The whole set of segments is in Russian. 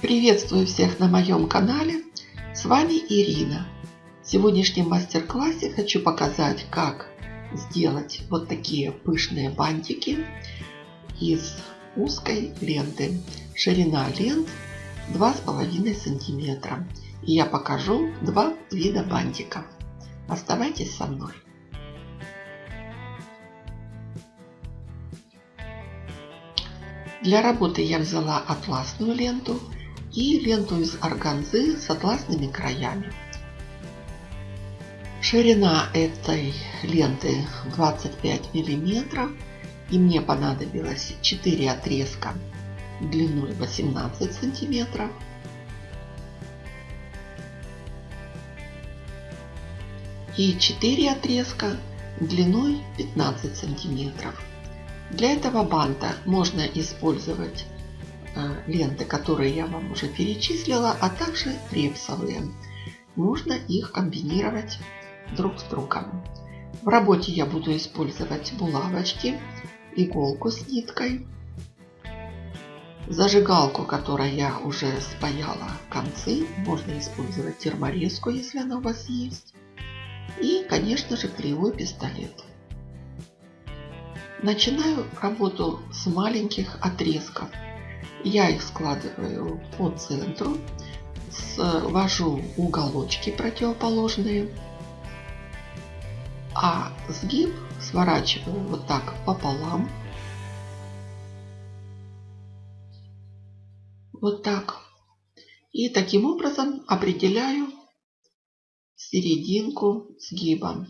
Приветствую всех на моем канале. С вами Ирина. В сегодняшнем мастер-классе хочу показать, как сделать вот такие пышные бантики из узкой ленты. Ширина лент 2,5 сантиметра. И я покажу два вида бантиков. Оставайтесь со мной. Для работы я взяла атласную ленту и ленту из органзы с атласными краями. Ширина этой ленты 25 миллиметров и мне понадобилось 4 отрезка длиной 18 сантиметров и 4 отрезка длиной 15 сантиметров. Для этого банта можно использовать ленты, которые я вам уже перечислила, а также репсовые. Можно их комбинировать друг с другом. В работе я буду использовать булавочки, иголку с ниткой, зажигалку, которой я уже спаяла концы. Можно использовать терморезку, если она у вас есть. И, конечно же, клеевой пистолет. Начинаю работу с маленьких отрезков. Я их складываю по центру, свожу уголочки противоположные, а сгиб сворачиваю вот так пополам. Вот так. И таким образом определяю серединку сгиба.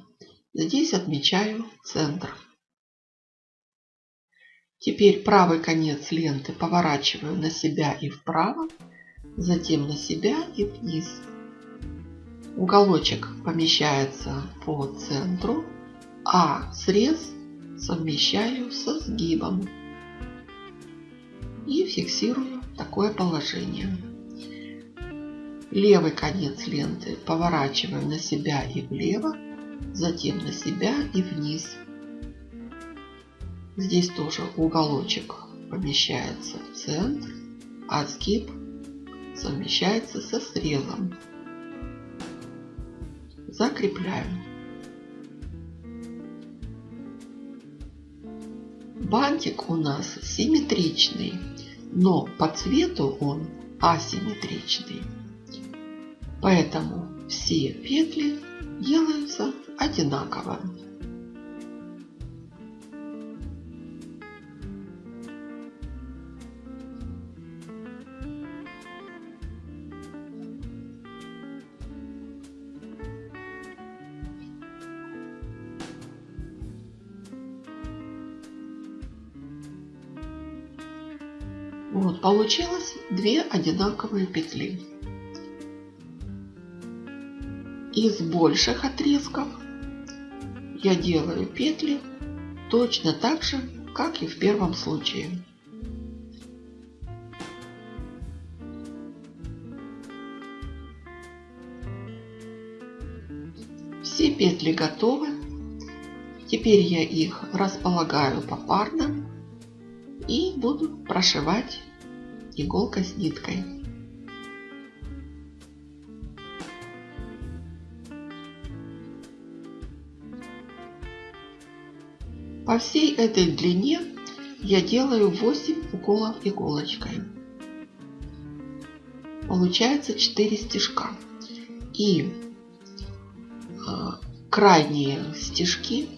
Здесь отмечаю центр. Теперь правый конец ленты поворачиваю на себя и вправо, затем на себя и вниз. Уголочек помещается по центру, а срез совмещаю со сгибом. И фиксирую такое положение. Левый конец ленты поворачиваю на себя и влево, затем на себя и вниз. Здесь тоже уголочек помещается в центр, а сгиб совмещается со срезом. Закрепляем. Бантик у нас симметричный, но по цвету он асимметричный. Поэтому все петли делаются одинаково. Вот, получилось две одинаковые петли. Из больших отрезков я делаю петли точно так же, как и в первом случае. Все петли готовы. Теперь я их располагаю попарно и буду прошивать иголкой с ниткой. По всей этой длине я делаю 8 уколов иголочкой. Получается 4 стежка. И э, крайние стежки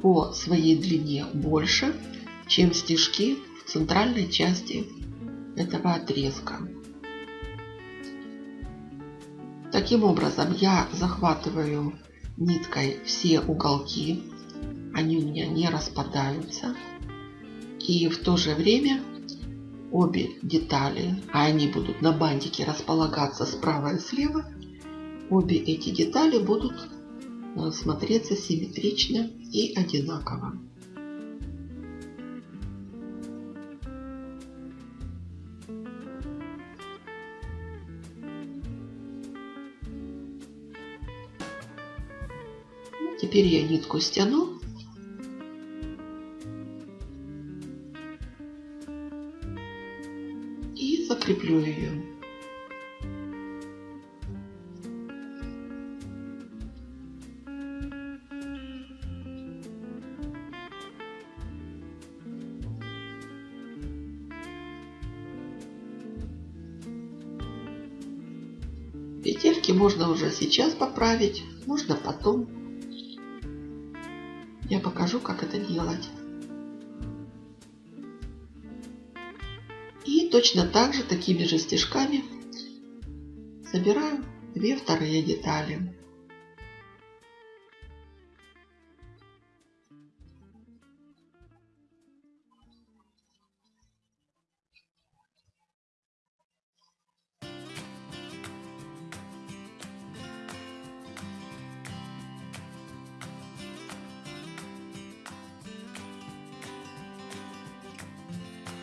по своей длине больше, чем стежки центральной части этого отрезка. Таким образом я захватываю ниткой все уголки, они у меня не распадаются. И в то же время обе детали, а они будут на бантике располагаться справа и слева, обе эти детали будут э, смотреться симметрично и одинаково. Теперь я нитку стяну. И закреплю ее. Петельки можно уже сейчас поправить, можно потом. Я покажу, как это делать. И точно так же, такими же стежками, собираю две вторые детали.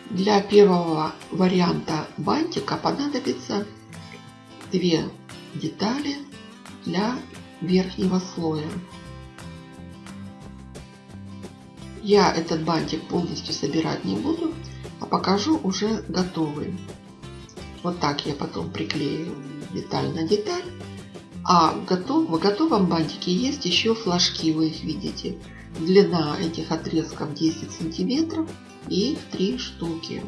Для первого варианта бантика понадобится две детали для верхнего слоя. Я этот бантик полностью собирать не буду, а покажу уже готовый. Вот так я потом приклею деталь на деталь. А в, готов, в готовом бантике есть еще флажки, вы их видите. Длина этих отрезков 10 сантиметров и три штуки.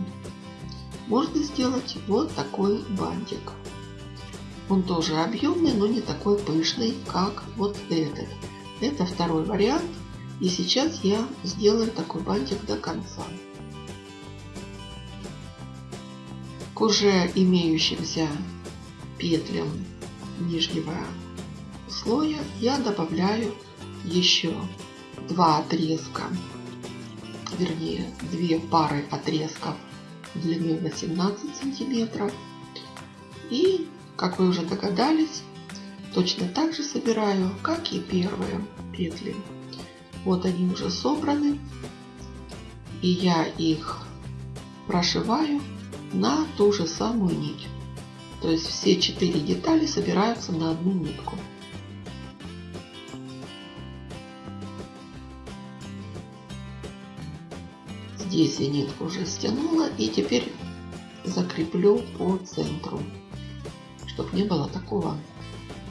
Можно сделать вот такой бантик. Он тоже объемный, но не такой пышный, как вот этот. Это второй вариант. И сейчас я сделаю такой бантик до конца. К уже имеющимся петлям нижнего слоя я добавляю еще два отрезка вернее две пары отрезков длиной 18 сантиметров. И, как вы уже догадались, точно так же собираю, как и первые петли. Вот они уже собраны. И я их прошиваю на ту же самую нить. То есть все четыре детали собираются на одну нитку. Здесь я нитку уже стянула и теперь закреплю по центру, чтобы не было такого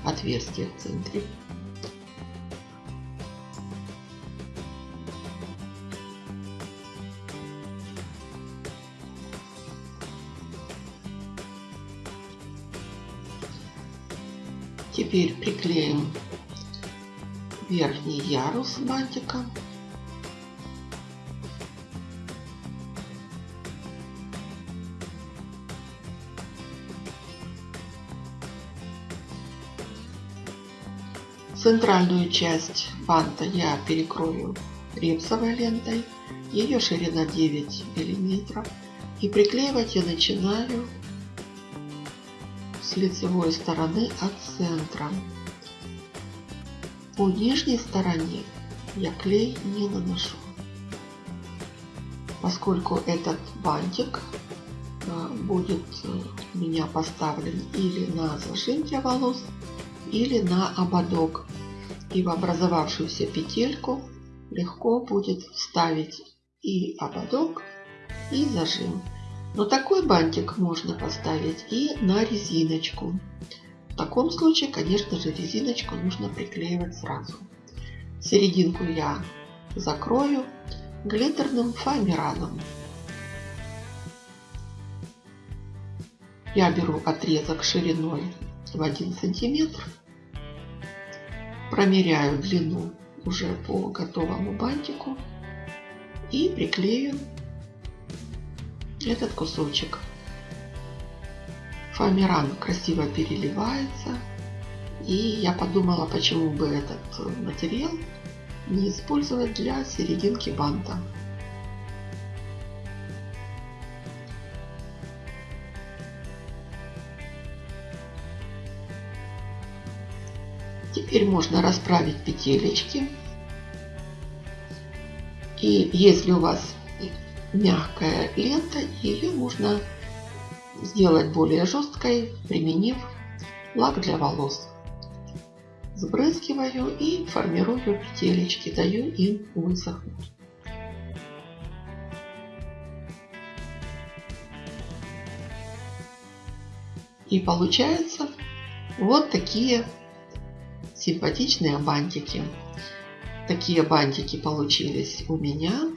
отверстия в центре. Теперь приклеим верхний ярус бантика. Центральную часть банта я перекрою репсовой лентой. Ее ширина 9 миллиметров. И приклеивать я начинаю с лицевой стороны от центра. По нижней стороне я клей не наношу, поскольку этот бантик э, будет э, у меня поставлен или на зажим для волос, или на ободок. И в образовавшуюся петельку легко будет вставить и ободок, и зажим. Но такой бантик можно поставить и на резиночку. В таком случае, конечно же, резиночку нужно приклеивать сразу. Серединку я закрою глиттерным фоамираном. Я беру отрезок шириной в 1 сантиметр Промеряю длину уже по готовому бантику и приклею этот кусочек. Фоамиран красиво переливается. И я подумала, почему бы этот материал не использовать для серединки банта. Теперь можно расправить петелечки. И если у вас мягкая лента, ее можно сделать более жесткой, применив лак для волос. Сбрызгиваю и формирую петелечки, даю им высохнуть. И получаются вот такие симпатичные бантики. Такие бантики получились у меня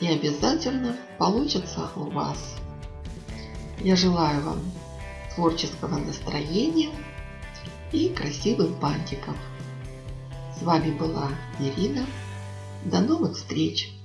и обязательно получится у вас. Я желаю вам творческого настроения и красивых бантиков. С вами была Ирина. До новых встреч!